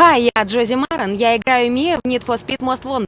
Hi, я Джози Маран, я играю Мия в Need for Speed Most Wanted.